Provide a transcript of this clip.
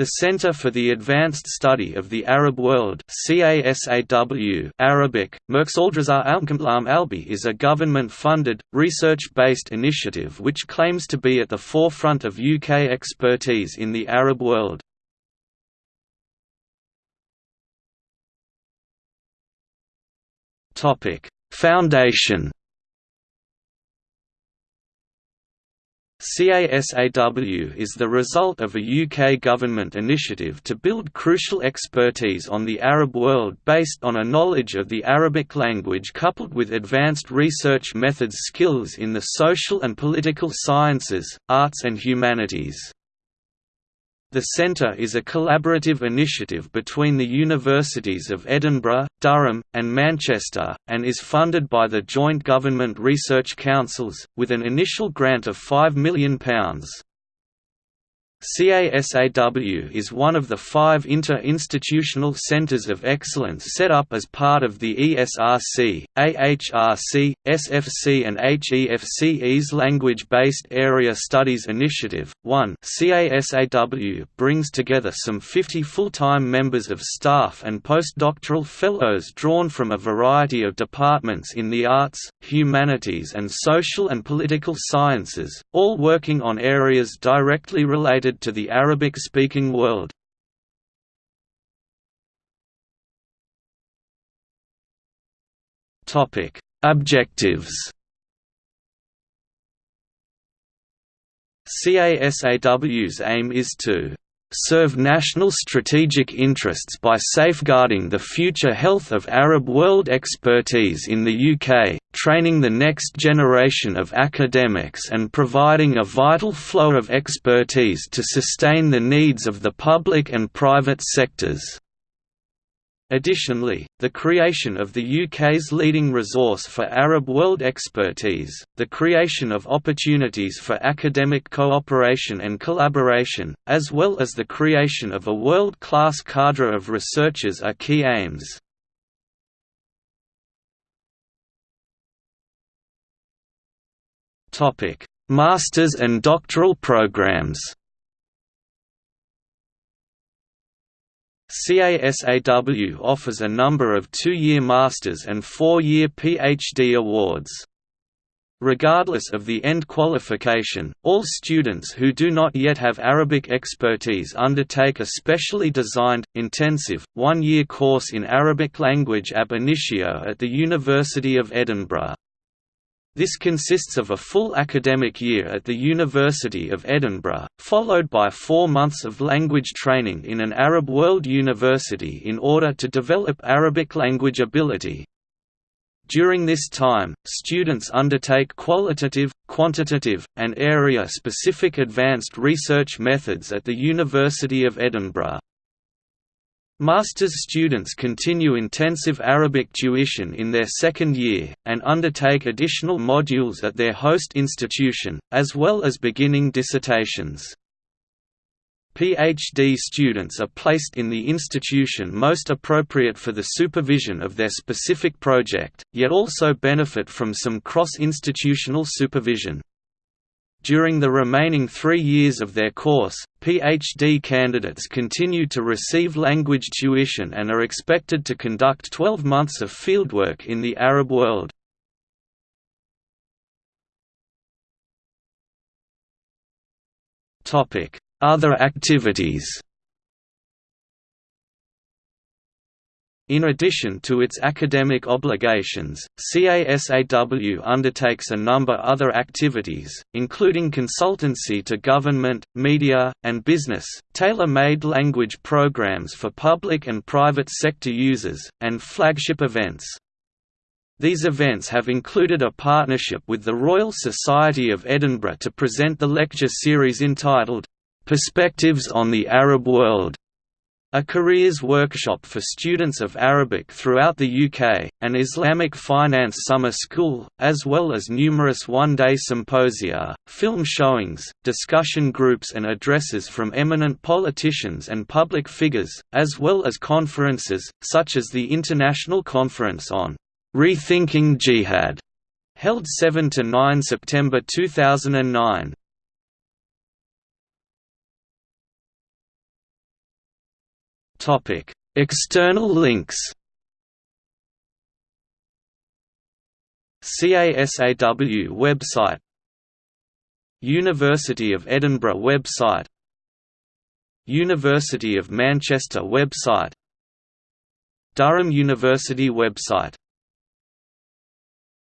The Center for the Advanced Study of the Arab World Arabic, Albi is a government-funded, research-based initiative which claims to be at the forefront of UK expertise in the Arab world. Foundation CASAW is the result of a UK government initiative to build crucial expertise on the Arab world based on a knowledge of the Arabic language coupled with advanced research methods skills in the social and political sciences, arts and humanities. The centre is a collaborative initiative between the universities of Edinburgh, Durham, and Manchester, and is funded by the Joint Government Research Councils, with an initial grant of £5 million. CASAW is one of the five inter-institutional centers of excellence set up as part of the ESRC, AHRC, SFC and HEFCE's Language-Based Area Studies Initiative. 1 CASAW brings together some 50 full-time members of staff and postdoctoral fellows drawn from a variety of departments in the arts, humanities and social and political sciences, all working on areas directly related to the Arabic-speaking world. Objectives CASAW's aim is to serve national strategic interests by safeguarding the future health of Arab world expertise in the UK, training the next generation of academics and providing a vital flow of expertise to sustain the needs of the public and private sectors. Additionally, the creation of the UK's leading resource for Arab world expertise, the creation of opportunities for academic cooperation and collaboration, as well as the creation of a world-class cadre of researchers are key aims. Masters and doctoral programs CASAW offers a number of two-year master's and four-year PhD awards. Regardless of the end qualification, all students who do not yet have Arabic expertise undertake a specially designed, intensive, one-year course in Arabic language ab initio at the University of Edinburgh. This consists of a full academic year at the University of Edinburgh, followed by four months of language training in an Arab world university in order to develop Arabic language ability. During this time, students undertake qualitative, quantitative, and area-specific advanced research methods at the University of Edinburgh. Master's students continue intensive Arabic tuition in their second year, and undertake additional modules at their host institution, as well as beginning dissertations. PhD students are placed in the institution most appropriate for the supervision of their specific project, yet also benefit from some cross-institutional supervision. During the remaining three years of their course, PhD candidates continue to receive language tuition and are expected to conduct 12 months of fieldwork in the Arab world. Other activities In addition to its academic obligations, CASAW undertakes a number other activities, including consultancy to government, media, and business, tailor-made language programs for public and private sector users, and flagship events. These events have included a partnership with the Royal Society of Edinburgh to present the lecture series entitled, "'Perspectives on the Arab World' A careers workshop for students of Arabic throughout the UK, an Islamic finance summer school, as well as numerous one-day symposia, film showings, discussion groups and addresses from eminent politicians and public figures, as well as conferences, such as the International Conference on Rethinking Jihad, held 7–9 September 2009. Topic: External links. CASAW website University of Edinburgh website University of Manchester website Durham University website